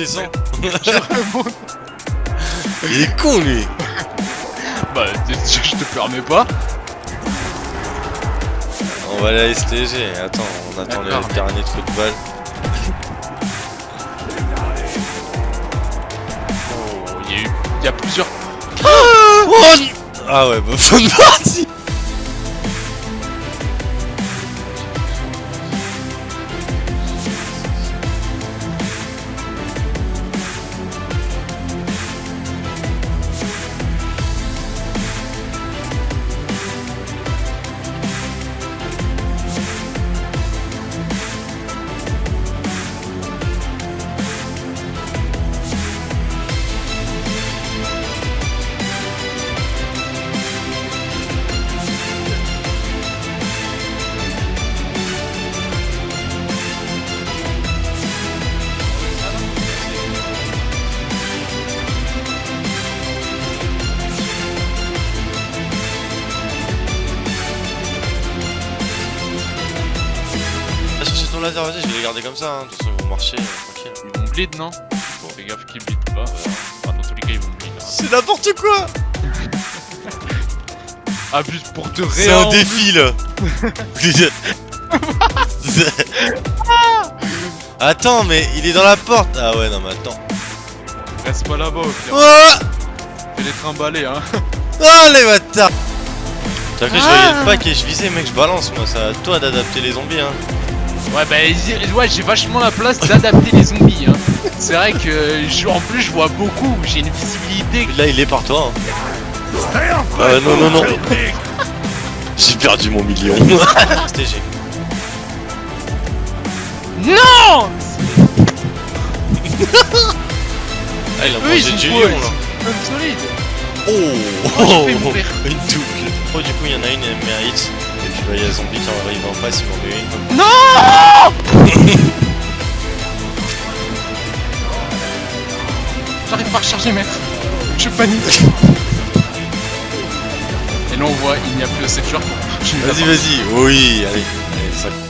descends. Il est con lui. Bah, je te permets pas. On va aller à STG. Attends, on attend le dernier trou de balle. Oh, il y a eu. Il y a plusieurs. Ah ouais, bah bonne partie. Ton laser, vas-y, je vais les garder comme ça. Hein. De toute façon, ils vont marcher euh, tranquille. Ils vont bleed, non Bon, fais gaffe qu'ils bleed pas. Enfin, dans tous les cas, ils vont bleed. hein. C'est n'importe quoi. Ah, juste pour te C'est un défi là. attends, mais il est dans la porte. Ah ouais, non mais attends. Reste pas là-bas, au pire. Oh Fais les trimballer, hein. Oh les bâtards T'as vu, je voyais le pack et je visais, mec, je balance moi. C'est à toi d'adapter les zombies, hein. Ouais, bah, ouais, j'ai vachement la place d'adapter les zombies, hein. C'est vrai que, je- en plus, je vois beaucoup. J'ai une visibilité. Là, il est par toi. Hein. Ah non, non, non. J'ai perdu mon million. STG. Non Ah, il a Eux, mangé du lion là. Solide. Oh, Oh, fait mourir. Une double. Oh, du coup, il y en a une, elle mérite. Il y a zombie qui arrive en face, il m'en met une. Non J'arrive pas à recharger, maître. Je panique. Et là, on voit, il n'y a plus assez de joueurs Vas-y, vas-y. Oui, allez. allez ça...